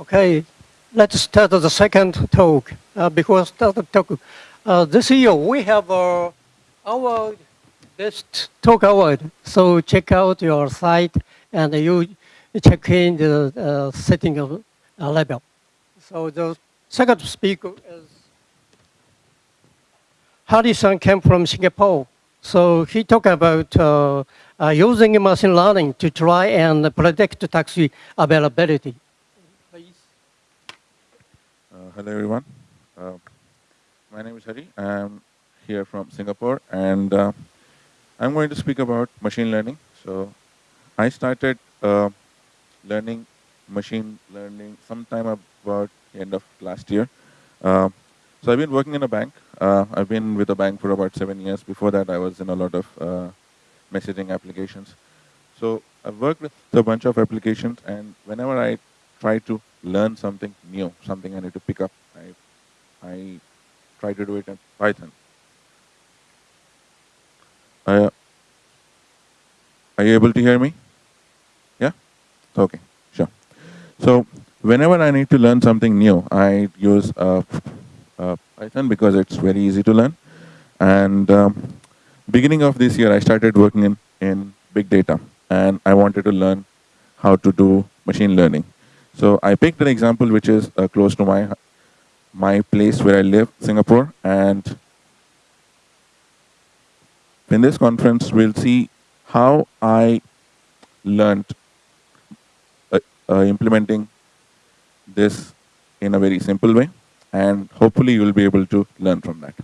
Okay, let's start the second talk. Uh, before start the talk, uh, this year we have uh, our best talk award. So check out your site and you check in the uh, setting of uh, level. So the second speaker is Harrison came from Singapore. So he talked about uh, uh, using machine learning to try and predict taxi availability. Hello, everyone. Uh, my name is Hari. I'm here from Singapore, and uh, I'm going to speak about machine learning. So I started uh, learning machine learning sometime about the end of last year. Uh, so I've been working in a bank. Uh, I've been with a bank for about seven years. Before that, I was in a lot of messaging applications. So I've worked with a bunch of applications, and whenever I try to learn something new, something I need to pick up, I, I try to do it in Python. Uh, are you able to hear me? Yeah? Okay, sure. So whenever I need to learn something new, I use uh, uh, Python because it's very easy to learn. And um, beginning of this year, I started working in, in big data, and I wanted to learn how to do machine learning. So I picked an example which is uh, close to my my place where I live, Singapore, and in this conference, we'll see how I learned uh, uh, implementing this in a very simple way, and hopefully you will be able to learn from that.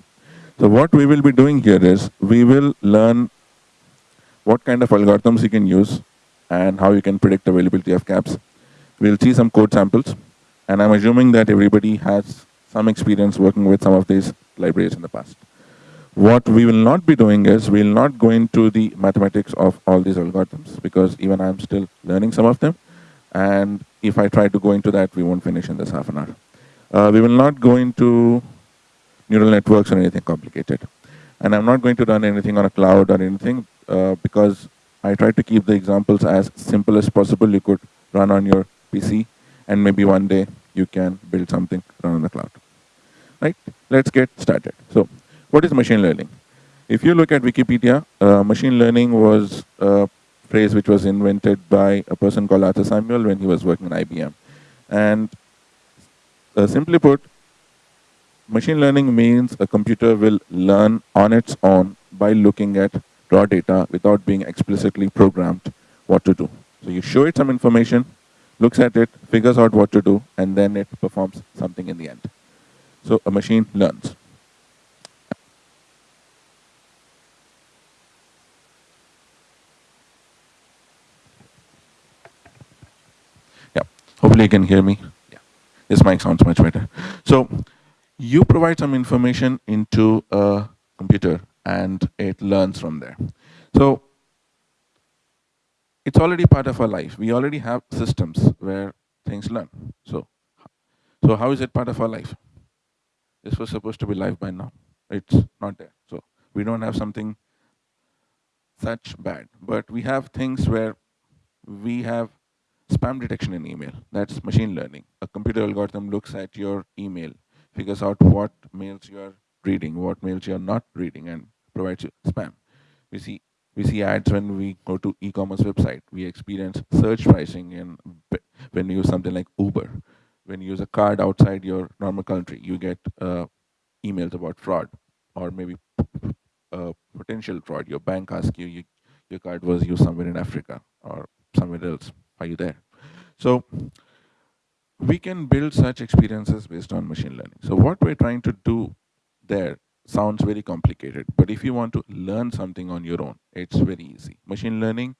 So what we will be doing here is we will learn what kind of algorithms you can use and how you can predict availability of cabs. We'll see some code samples, and I'm assuming that everybody has some experience working with some of these libraries in the past. What we will not be doing is we will not go into the mathematics of all these algorithms because even I'm still learning some of them. And if I try to go into that, we won't finish in this half an hour. Uh, we will not go into neural networks or anything complicated. And I'm not going to run anything on a cloud or anything uh, because I try to keep the examples as simple as possible. You could run on your And maybe one day you can build something run on the cloud. Right? Let's get started. So what is machine learning? If you look at Wikipedia, uh, machine learning was a phrase which was invented by a person called Arthur Samuel when he was working at IBM. And uh, simply put, machine learning means a computer will learn on its own by looking at raw data without being explicitly programmed what to do. So you show it some information, looks at it, figures out what to do, and then it performs something in the end. So a machine learns. Yeah, hopefully you can hear me. Yeah. This mic sounds much better. So you provide some information into a computer and it learns from there. So it's already part of our life. We already have systems where things learn. So, so how is it part of our life? This was supposed to be live by now. It's not there. So we don't have something such bad. But we have things where we have Spam detection in email, that's machine learning. A computer algorithm looks at your email, figures out what mails you are reading, what mails you are not reading, and provides you spam. We see we see ads when we go to e-commerce website. We experience surge pricing in when you use something like Uber. When you use a card outside your normal country, you get uh, emails about fraud or maybe uh, potential fraud. Your bank asks you, you your card was used somewhere in Africa or somewhere else. Are you there? So we can build such experiences based on machine learning. So what we're trying to do there sounds very complicated, but if you want to learn something on your own, it's very easy. Machine learning,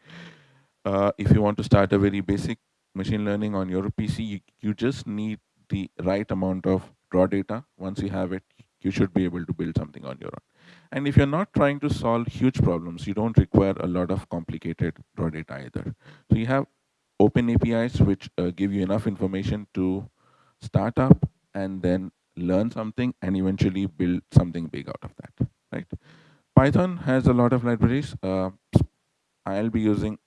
uh, if you want to start a very basic machine learning on your PC, you, you just need the right amount of raw data. Once you have it, you should be able to build something on your own. And if you're not trying to solve huge problems, you don't require a lot of complicated raw data either. So you have open APIs which uh, give you enough information to start up and then learn something and eventually build something big out of that, right? Python has a lot of libraries. Uh, I'll be using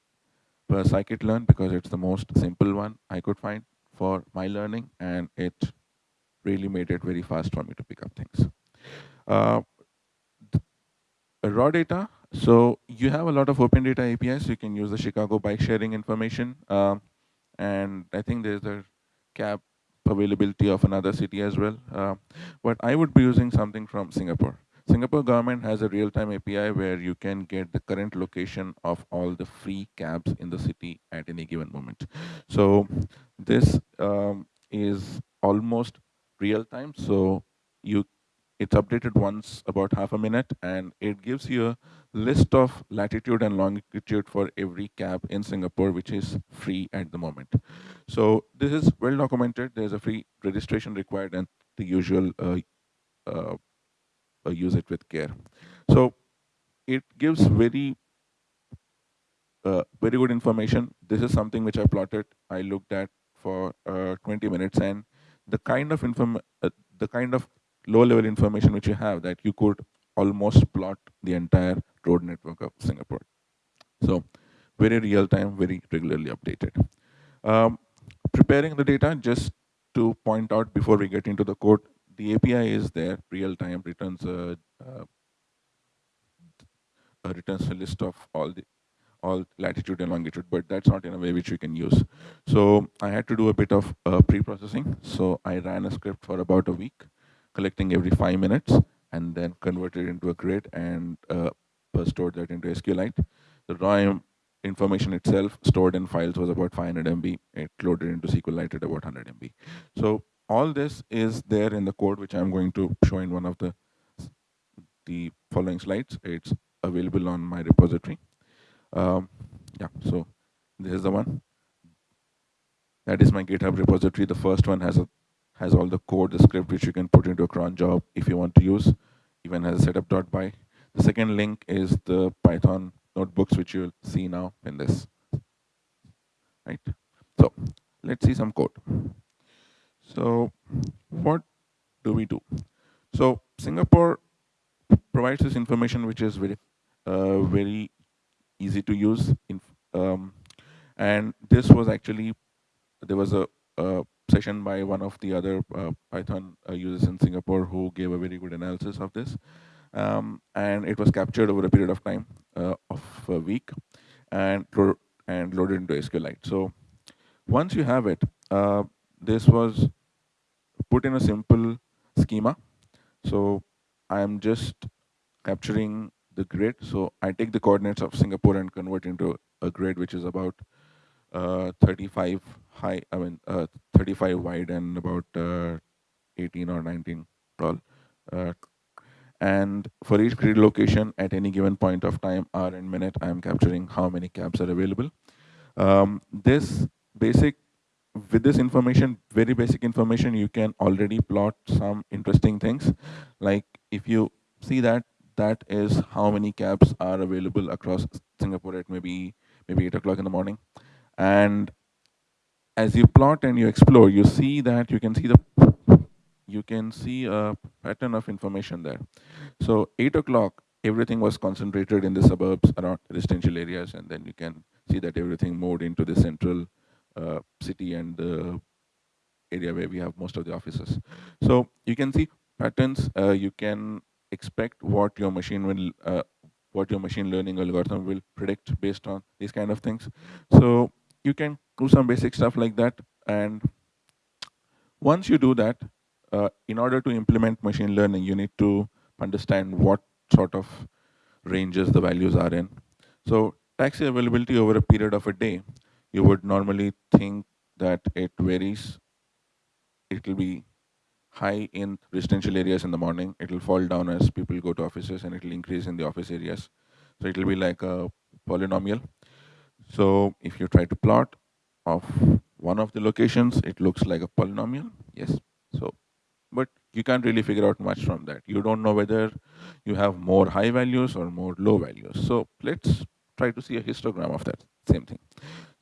scikit-learn because it's the most simple one I could find for my learning, and it really made it very fast for me to pick up things. Uh, raw data. So you have a lot of open data APIs. You can use the Chicago bike sharing information. Um, and I think there's a cab availability of another city as well. Uh, but I would be using something from Singapore. Singapore government has a real-time API where you can get the current location of all the free cabs in the city at any given moment. So this um, is almost real time. So you it's updated once about half a minute and it gives you a list of latitude and longitude for every cab in Singapore, which is free at the moment. So this is well documented. There's a free registration required and the usual uh, uh, uh, use it with care. So it gives very uh, very good information. This is something which I plotted. I looked at for uh, 20 minutes and the kind of inform uh, the kind of low level information which you have that you could almost plot the entire road network of Singapore. So very real time, very regularly updated. Um, preparing the data, just to point out before we get into the code, the API is there, real time returns a, uh, returns a list of all the all latitude and longitude, but that's not in a way which you can use. So I had to do a bit of uh, pre-processing. So I ran a script for about a week collecting every five minutes and then converted into a grid and uh, stored that into SQLite. The raw information itself stored in files was about 500 MB. It loaded into SQLite at about 100 MB. So all this is there in the code, which I'm going to show in one of the, the following slides. It's available on my repository. Um, yeah, so this is the one. That is my GitHub repository. The first one has a has all the code, the script which you can put into a cron job if you want to use, even has a setup.py. The second link is the Python notebooks which you'll see now in this. Right. So let's see some code. So what do we do? So Singapore provides this information which is very, uh, very easy to use. In, um, and this was actually, there was a, a session by one of the other uh, Python uh, users in Singapore who gave a very good analysis of this. Um, and it was captured over a period of time uh, of a week and, and loaded into SQLite. So once you have it, this was put in a simple schema. So I'm just capturing the grid. So I take the coordinates of Singapore and convert into a grid which is about uh, 35 high, I mean, uh, 35 wide and about uh, 18 or 19 tall. Uh, and for each grid location at any given point of time, hour and minute, I'm capturing how many cabs are available. Um, this basic, with this information, very basic information, you can already plot some interesting things. Like if you see that, that is how many cabs are available across Singapore at maybe maybe 8 o'clock in the morning. And as you plot and you explore, you see that you can see the you can see a pattern of information there. So eight o'clock, everything was concentrated in the suburbs around residential areas, and then you can see that everything moved into the central uh, city and the area where we have most of the offices. So you can see patterns. Uh, you can expect what your machine will, uh, what your machine learning algorithm will predict based on these kind of things. So you can do some basic stuff like that. And once you do that, uh, in order to implement machine learning, you need to understand what sort of ranges the values are in. So taxi availability over a period of a day, you would normally think that it varies. It will be high in residential areas in the morning. It will fall down as people go to offices and it will increase in the office areas. So it will be like a polynomial. So if you try to plot of one of the locations, it looks like a polynomial. Yes. So, but you can't really figure out much from that. You don't know whether you have more high values or more low values. So let's try to see a histogram of that same thing.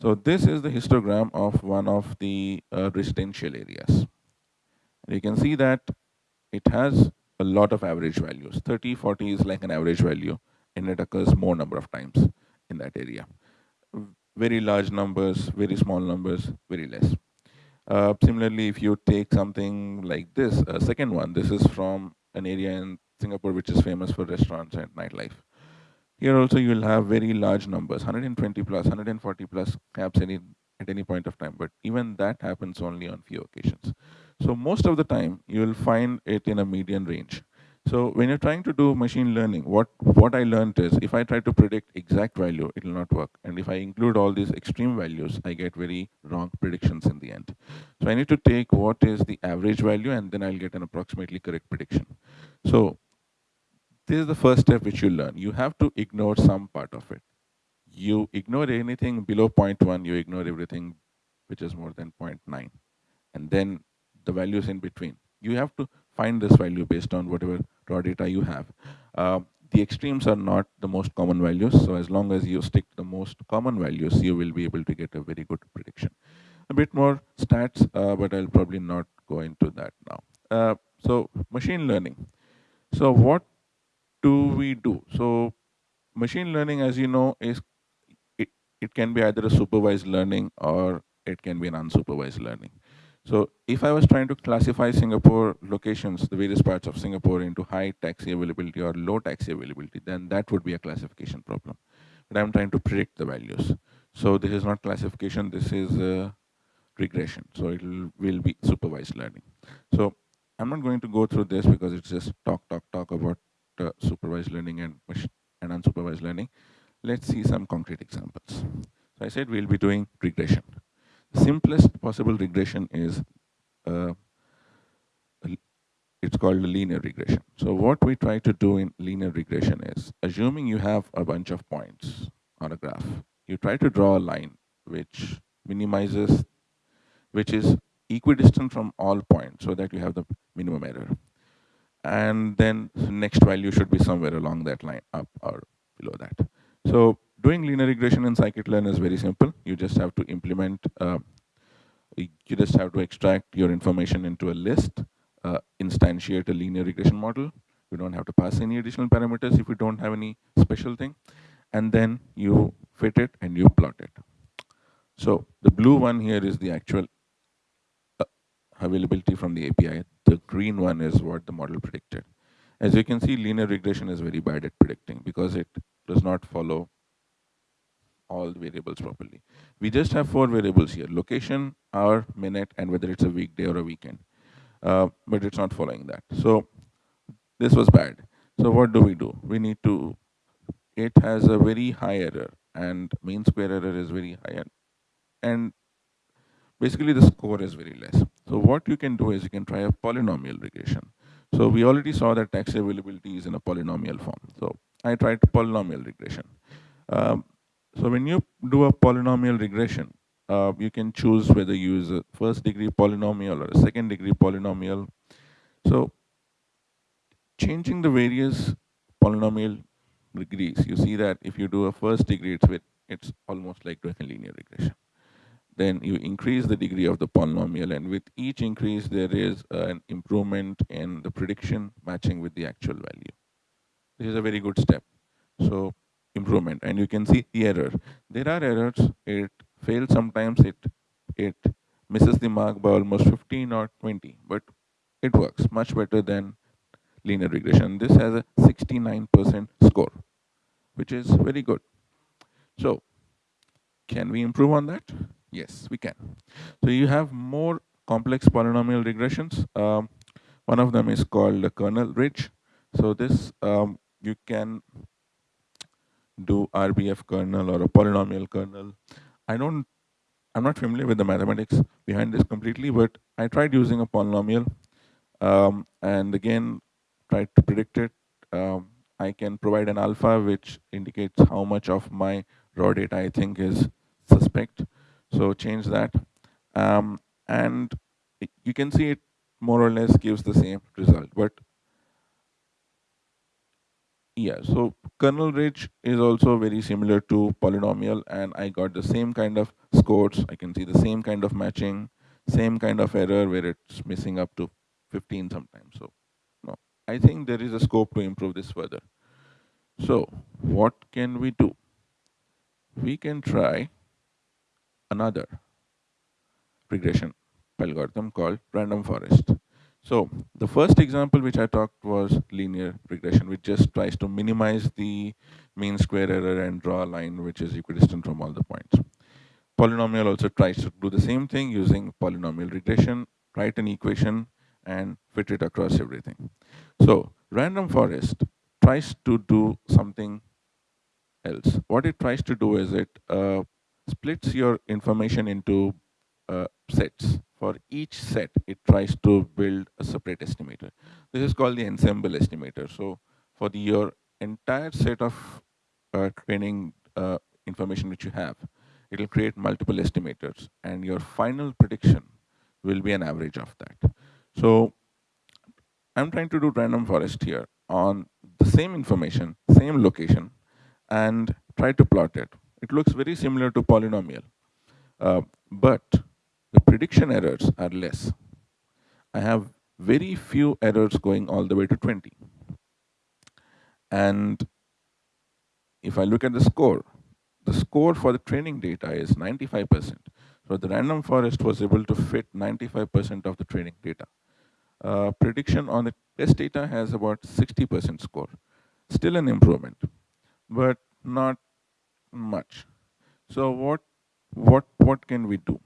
So this is the histogram of one of the uh, residential areas. And you can see that it has a lot of average values. 30, 40 is like an average value and it occurs more number of times in that area very large numbers, very small numbers, very less. Uh, similarly, if you take something like this, a second one, this is from an area in Singapore which is famous for restaurants and nightlife. Here also you will have very large numbers, 120 plus, 140 plus cabs any, at any point of time, but even that happens only on few occasions. So most of the time you will find it in a median range. So when you're trying to do machine learning, what, what I learned is if I try to predict exact value, it will not work. And if I include all these extreme values, I get very wrong predictions in the end. So I need to take what is the average value and then I'll get an approximately correct prediction. So this is the first step which you learn. You have to ignore some part of it. You ignore anything below 0.1, you ignore everything which is more than 0.9. And then the values in between. You have to find this value based on whatever raw data you have. Uh, the extremes are not the most common values. So as long as you stick to the most common values, you will be able to get a very good prediction. A bit more stats, uh, but I'll probably not go into that now. Uh, so machine learning. So what do we do? So machine learning, as you know, is it, it can be either a supervised learning or it can be an unsupervised learning. So if I was trying to classify Singapore locations, the various parts of Singapore into high taxi availability or low taxi availability, then that would be a classification problem. But I'm trying to predict the values. So this is not classification, this is regression. So it will be supervised learning. So I'm not going to go through this because it's just talk, talk, talk about uh, supervised learning and, and unsupervised learning. Let's see some concrete examples. So I said we'll be doing regression simplest possible regression is uh, it's called linear regression. So what we try to do in linear regression is, assuming you have a bunch of points on a graph, you try to draw a line which minimizes, which is equidistant from all points so that you have the minimum error. And then the next value should be somewhere along that line, up or below that. So doing linear regression in scikit-learn is very simple. You just have to implement, uh, you just have to extract your information into a list, uh, instantiate a linear regression model. You don't have to pass any additional parameters if you don't have any special thing. And then you fit it and you plot it. So the blue one here is the actual uh, availability from the API. The green one is what the model predicted. As you can see, linear regression is very bad at predicting because it does not follow all the variables properly. We just have four variables here, location, hour, minute, and whether it's a weekday or a weekend. Uh, but it's not following that. So this was bad. So what do we do? We need to, it has a very high error and mean square error is very high. And, basically the score is very less. So what you can do is you can try a polynomial regression. So we already saw that taxi availability is in a polynomial form. So I tried polynomial regression. Um, so when you do a polynomial regression, uh, you can choose whether you use a first degree polynomial or a second degree polynomial. So changing the various polynomial degrees, you see that if you do a first degree, it's, with, it's almost like doing a linear regression. Then you increase the degree of the polynomial and with each increase, there is an improvement in the prediction matching with the actual value. This is a very good step. So improvement and you can see the error. There are errors, it fails sometimes, it, it misses the mark by almost 15 or 20, but it works much better than linear regression. This has a 69% score, which is very good. So can we improve on that? Yes, we can. So you have more complex polynomial regressions. Um, one of them is called the kernel ridge. So this um, you can do RBF kernel or a polynomial kernel. I don't, I'm not familiar with the mathematics behind this completely, but I tried using a polynomial um, and again, tried to predict it. Um, I can provide an alpha which indicates how much of my raw data I think is suspect. So change that. Um, and you can see it more or less gives the same result. But yeah, so kernel ridge is also very similar to polynomial and I got the same kind of scores. I can see the same kind of matching, same kind of error where it's missing up to 15 sometimes. So no, I think there is a scope to improve this further. So what can we do? We can try another regression algorithm called random forest. So the first example which I talked was linear regression, which just tries to minimize the mean square error and draw a line which is equidistant from all the points. Polynomial also tries to do the same thing using polynomial regression, write an equation and fit it across everything. So random forest tries to do something else. What it tries to do is it uh, splits your information into uh, sets. For each set, it tries to build a separate estimator. This is called the ensemble estimator. So for the, your entire set of uh, training uh, information which you have, it will create multiple estimators and your final prediction will be an average of that. So I'm trying to do random forest here on the same information, same location, and try to plot it. It looks very similar to polynomial, uh, but the prediction errors are less. I have very few errors going all the way to 20. And if I look at the score, the score for the training data is 95%. So the random forest was able to fit 95% of the training data. Uh, prediction on the test data has about 60% score. Still an improvement, but not much. So what what what can we do?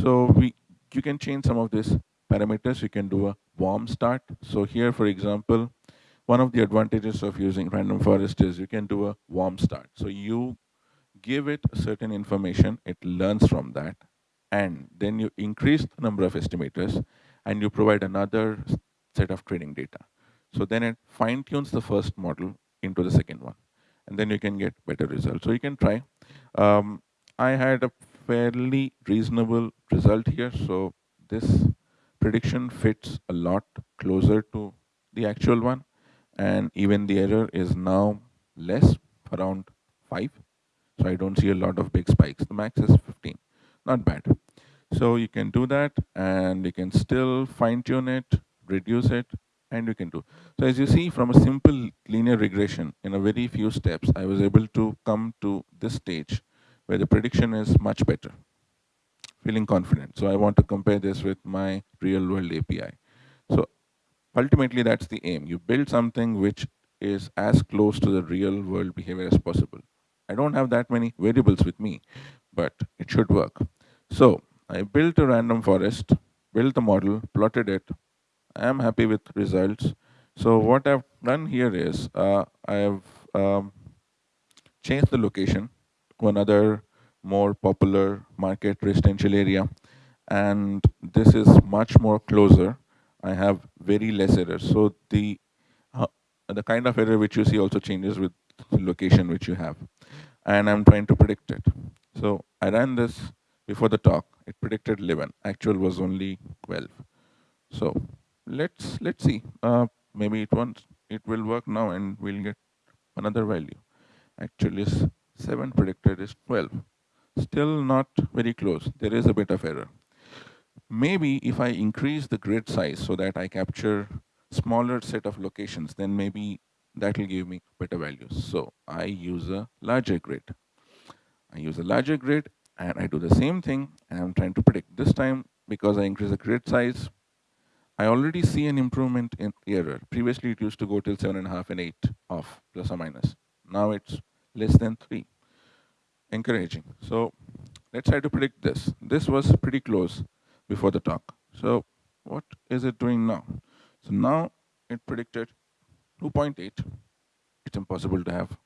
So we you can change some of these parameters. You can do a warm start. So here, for example, one of the advantages of using random forest is you can do a warm start. So you give it certain information, it learns from that, and then you increase the number of estimators, and you provide another set of training data. So then it fine tunes the first model into the second one and then you can get better results. So you can try. Um, I had a fairly reasonable result here. So this prediction fits a lot closer to the actual one. And even the error is now less, around 5. So I don't see a lot of big spikes. The max is 15. Not bad. So you can do that and you can still fine tune it, reduce it, and you can do. So as you see from a simple linear regression in a very few steps, I was able to come to this stage where the prediction is much better, feeling confident. So I want to compare this with my real world API. So ultimately that's the aim. You build something which is as close to the real world behavior as possible. I don't have that many variables with me, but it should work. So I built a random forest, built the model, plotted it, I am happy with results. So what I've done here is uh, I have um, changed the location to another more popular market residential area. And this is much more closer. I have very less errors. So the uh, the kind of error which you see also changes with location which you have. And I'm trying to predict it. So I ran this before the talk. It predicted 11 actual was only 12 so let's let's see. Uh, maybe it won't it will work now and we'll get another value. Actually. is 7 predicted is 12. Still not very close, there is a bit of error. Maybe if I increase the grid size so that I capture smaller set of locations, then maybe that will give me better values. So I use a larger grid. I use a larger grid and I do the same thing and I'm trying to predict. This time, because I increase the grid size, I already see an improvement in error. Previously, it used to go till 7.5 and 8 off, plus or minus. Now it's less than three. Encouraging. So let's try to predict this. This was pretty close before the talk. So what is it doing now? So now it predicted 2.8. It's impossible to have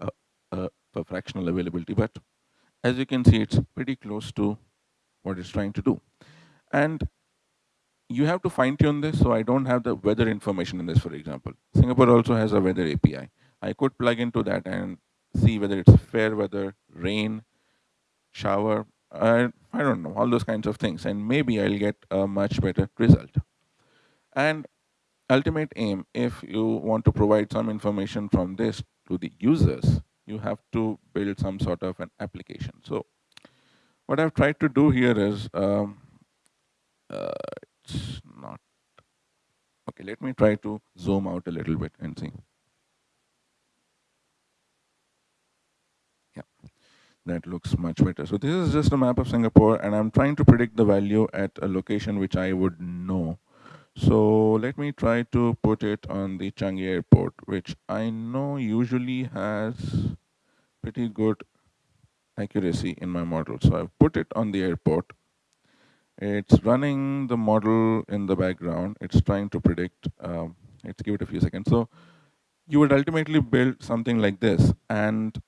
a, a, a fractional availability, but as you can see, it's pretty close to what it's trying to do. And you have to fine tune this. So I don't have the weather information in this, for example. Singapore also has a weather API. I could plug into that and see whether it's fair weather, rain, shower, I, I don't know, all those kinds of things. And maybe I'll get a much better result. And ultimate aim, if you want to provide some information from this to the users, you have to build some sort of an application. So what I've tried to do here is um, uh, it's not. Okay, let me try to zoom out a little bit and see. That looks much better. So this is just a map of Singapore and I'm trying to predict the value at a location which I would know. So let me try to put it on the Changi airport, which I know usually has pretty good accuracy in my model. So I've put it on the airport. It's running the model in the background. It's trying to predict, um, let's give it a few seconds. So you would ultimately build something like this. And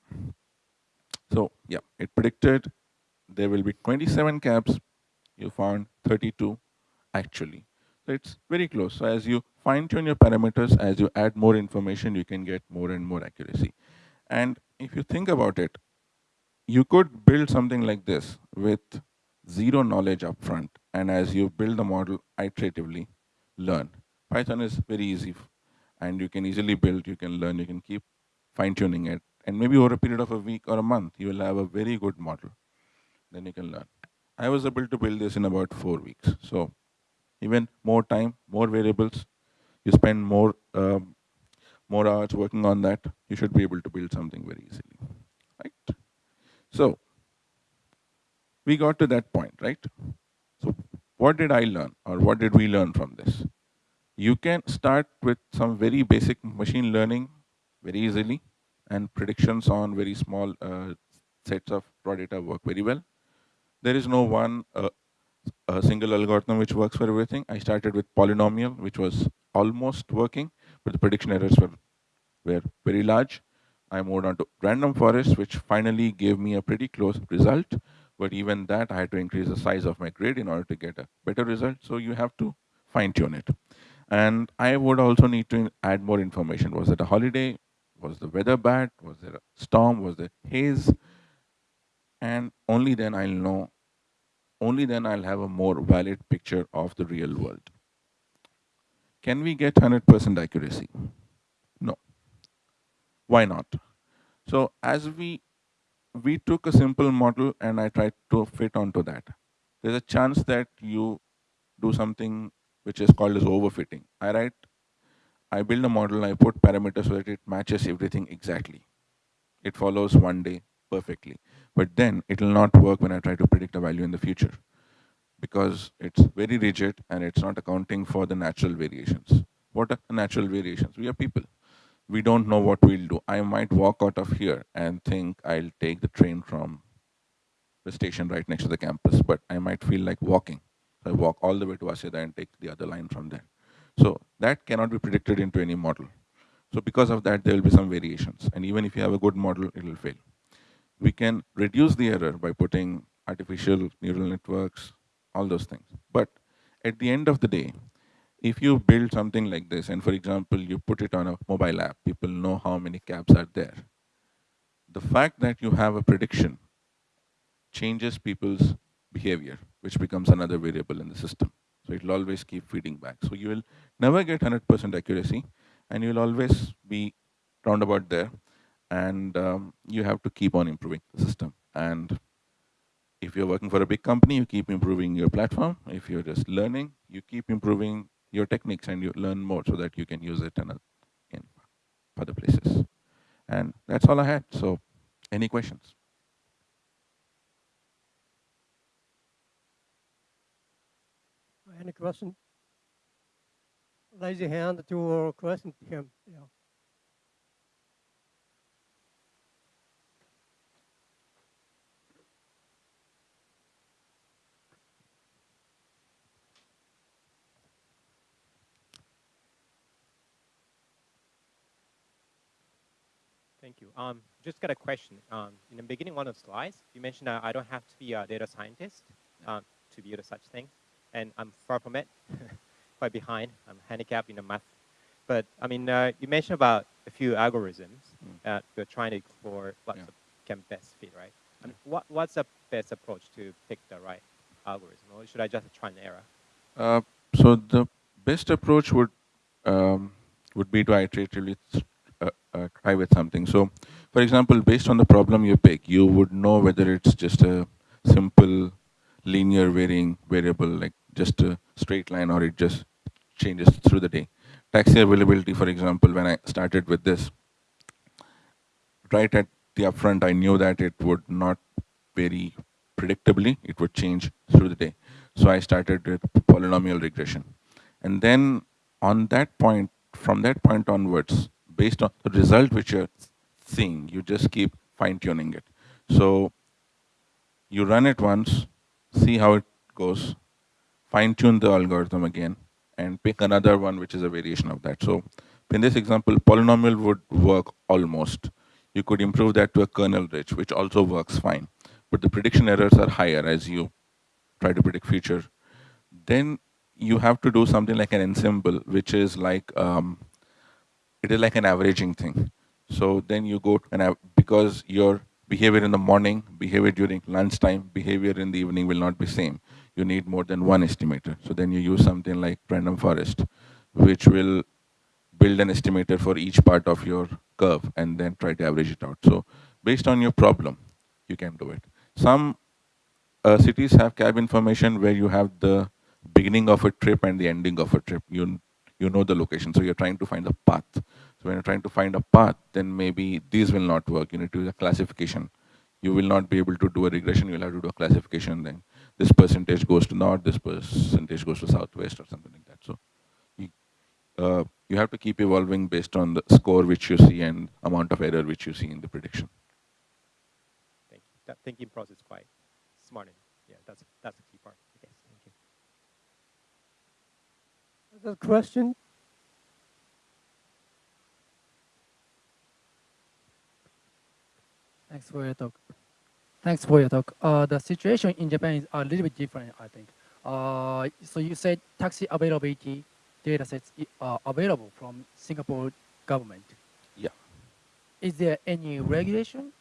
so yeah, it predicted there will be 27 cabs. You found 32 actually. So it's very close. So as you fine tune your parameters, as you add more information, you can get more and more accuracy. And if you think about it, you could build something like this with zero knowledge upfront. And as you build the model iteratively, learn. Python is very easy and you can easily build, you can learn, you can keep fine tuning it. And maybe over a period of a week or a month, you will have a very good model. Then you can learn. I was able to build this in about four weeks. So even more time, more variables, you spend more um, more hours working on that, you should be able to build something very easily, right? So we got to that point, right? So what did I learn or what did we learn from this? You can start with some very basic machine learning very easily and predictions on very small uh, sets of raw data work very well. There is no one uh, a single algorithm which works for everything. I started with polynomial, which was almost working, but the prediction errors were, were very large. I moved on to random forest, which finally gave me a pretty close result. But even that, I had to increase the size of my grid in order to get a better result. So you have to fine tune it. And I would also need to add more information. Was it a holiday? Was the weather bad? Was there a storm? Was there haze? And only then I'll know, only then I'll have a more valid picture of the real world. Can we get 100% accuracy? No. Why not? So as we, we took a simple model and I tried to fit onto that. There's a chance that you do something which is called as overfitting. I write I build a model, I put parameters so that it matches everything exactly. It follows one day perfectly. But then it will not work when I try to predict a value in the future because it's very rigid and it's not accounting for the natural variations. What are natural variations? We are people. We don't know what we'll do. I might walk out of here and think I'll take the train from the station right next to the campus, but I might feel like walking. So I walk all the way to Waseda and take the other line from there. So that cannot be predicted into any model. So because of that, there will be some variations. And even if you have a good model, it will fail. We can reduce the error by putting artificial neural networks, all those things. But at the end of the day, if you build something like this, and for example, you put it on a mobile app, people know how many cabs are there. The fact that you have a prediction changes people's behavior, which becomes another variable in the system. So it will always keep feeding back. So you will never get 100% accuracy and you'll always be roundabout there and um, you have to keep on improving the system. And if you're working for a big company, you keep improving your platform. If you're just learning, you keep improving your techniques and you learn more so that you can use it in, a, in other places. And that's all I had. So any questions? Any question? Raise your hand to question to him. Yeah. Thank you. Um, just got a question. Um, in the beginning, one of the slides, you mentioned uh, I don't have to be a data scientist um, to build such thing and I'm far from it, quite behind. I'm handicapped in the math. But I mean, uh, you mentioned about a few algorithms mm. that you're trying to explore what yeah. can best fit, right? I mean, what, what's the best approach to pick the right algorithm, or should I just try and error? Uh, so the best approach would um, would be to iteratively uh, uh, try with something. So, for example, based on the problem you pick, you would know whether it's just a simple linear varying variable like just a straight line or it just changes through the day. Taxi availability, for example, when I started with this, right at the upfront, I knew that it would not very predictably, it would change through the day. So I started with polynomial regression. And then on that point, from that point onwards, based on the result which you're seeing, you just keep fine tuning it. So you run it once, see how it goes, fine tune the algorithm again, and pick another one which is a variation of that. So in this example, polynomial would work almost. You could improve that to a kernel ridge, which also works fine. But the prediction errors are higher as you try to predict future. Then you have to do something like an ensemble, which is like, um, it is like an averaging thing. So then you go, and because your behavior in the morning, behavior during lunchtime, behavior in the evening will not be same. You need more than one estimator. So then you use something like random forest, which will build an estimator for each part of your curve and then try to average it out. So based on your problem, you can do it. Some uh, cities have cab information where you have the beginning of a trip and the ending of a trip. You, you know the location, so you're trying to find the path. So when you're trying to find a path, then maybe these will not work. You need to do a classification. You will not be able to do a regression, you'll have to do a classification then. This percentage goes to north, this percentage goes to southwest or something like that. So uh, you have to keep evolving based on the score which you see and amount of error which you see in the prediction. Thank you. That thinking process is quite smart. And yeah, that's that's the key part. I guess. Thank you. Other question? Thanks for your talk. Thanks for your talk. Uh, the situation in Japan is a little bit different, I think. Uh, so you said taxi availability data sets are available from Singapore government. Yeah. Is there any regulation?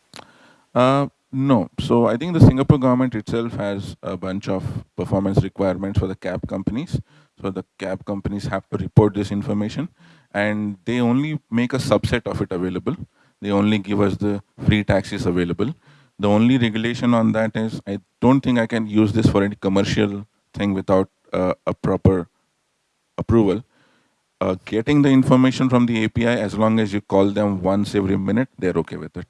Uh, no. So I think the Singapore government itself has a bunch of performance requirements for the cab companies. So the cab companies have to report this information and they only make a subset of it available. They only give us the free taxis available. The only regulation on that is I don't think I can use this for any commercial thing without uh, a proper approval, uh, getting the information from the API, as long as you call them once every minute, they're okay with it.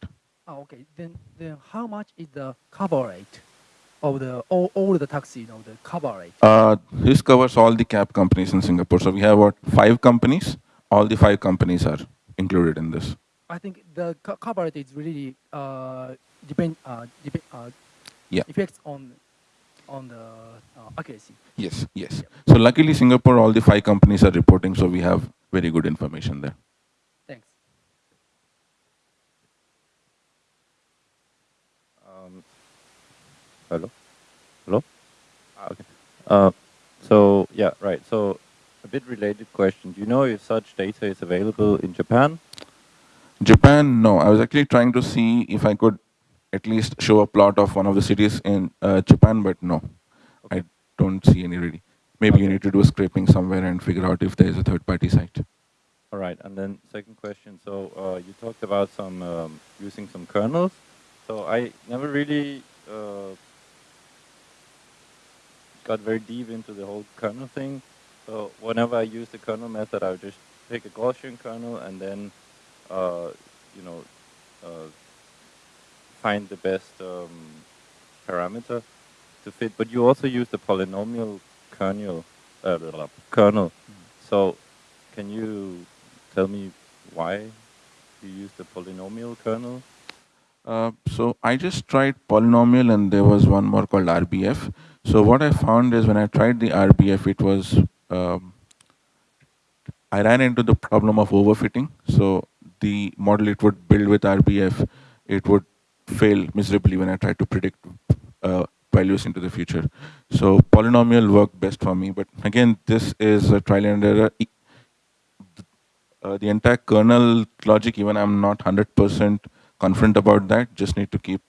Oh, okay. Then, then how much is the cover rate of the all, all the taxi, you know, the cover rate? Uh, this covers all the cab companies in Singapore. So we have what five companies. All the five companies are included in this. I think the cover rate is really uh, depend uh, depend uh, yeah. effects on on the uh, accuracy. Yes, yes. So luckily Singapore, all the five companies are reporting, so we have very good information there. Thanks. Um, hello? Hello? Ah, okay. Uh, so, yeah, right. So, a bit related question. Do you know if such data is available in Japan? Japan, no. I was actually trying to see if I could at least show a plot of one of the cities in uh, Japan, but no, okay. I don't see any really. Maybe okay. you need to do a scraping somewhere and figure out if there is a third-party site. All right, and then second question. So uh, you talked about some um, using some kernels. So I never really uh, got very deep into the whole kernel thing. So whenever I use the kernel method, I would just pick a Gaussian kernel and then, uh, you know, uh, find the best um, parameter to fit. But you also use the polynomial kernel. Uh, kernel. Mm. So, can you tell me why you use the polynomial kernel? Uh, so I just tried polynomial and there was one more called RBF. So what I found is when I tried the RBF, it was, um, I ran into the problem of overfitting. So the model it would build with RBF, it would fail miserably when I try to predict uh, values into the future. So polynomial worked best for me, but again, this is a trial and error. Uh, the entire kernel logic, even I'm not 100% confident about that, just need to keep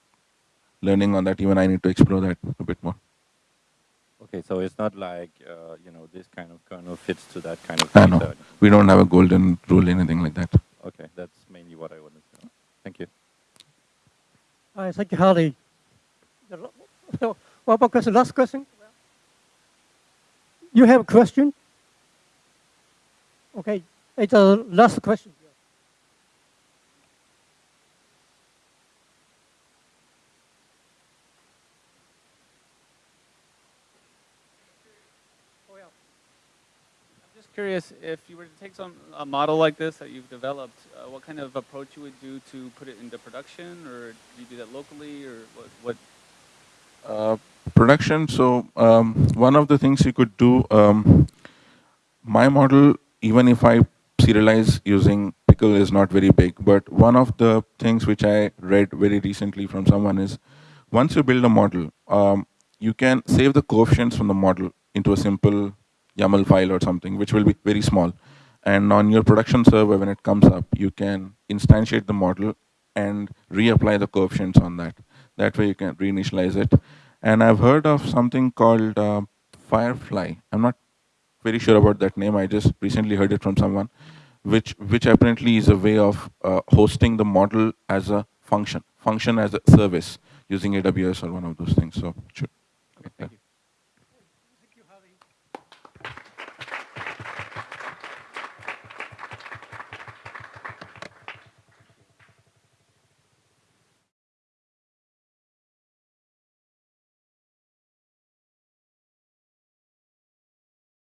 learning on that. Even I need to explore that a bit more. Okay, so it's not like, uh, you know, this kind of kernel fits to that kind of I know. We don't have a golden rule, anything like that. Okay, that's mainly what I wanted to know. Thank you. Hi, thank you, Harley. What about question? Last question? You have a question? Okay, it's a last question. Curious if you were to take some a model like this that you've developed, uh, what kind of approach you would do to put it into production, or do you do that locally, or what? what Uh, production. So um, one of the things you could do, um, my model, even if I serialize using Pickle, is not very big. But one of the things which I read very recently from someone is, once you build a model, um, you can save the coefficients from the model into a simple YAML file or something, which will be very small. And on your production server, when it comes up, you can instantiate the model and reapply the coefficients on that. That way you can reinitialize it. And I've heard of something called uh, Firefly. I'm not very sure about that name. I just recently heard it from someone, which which apparently is a way of uh, hosting the model as a function, function as a service using AWS or one of those things. So should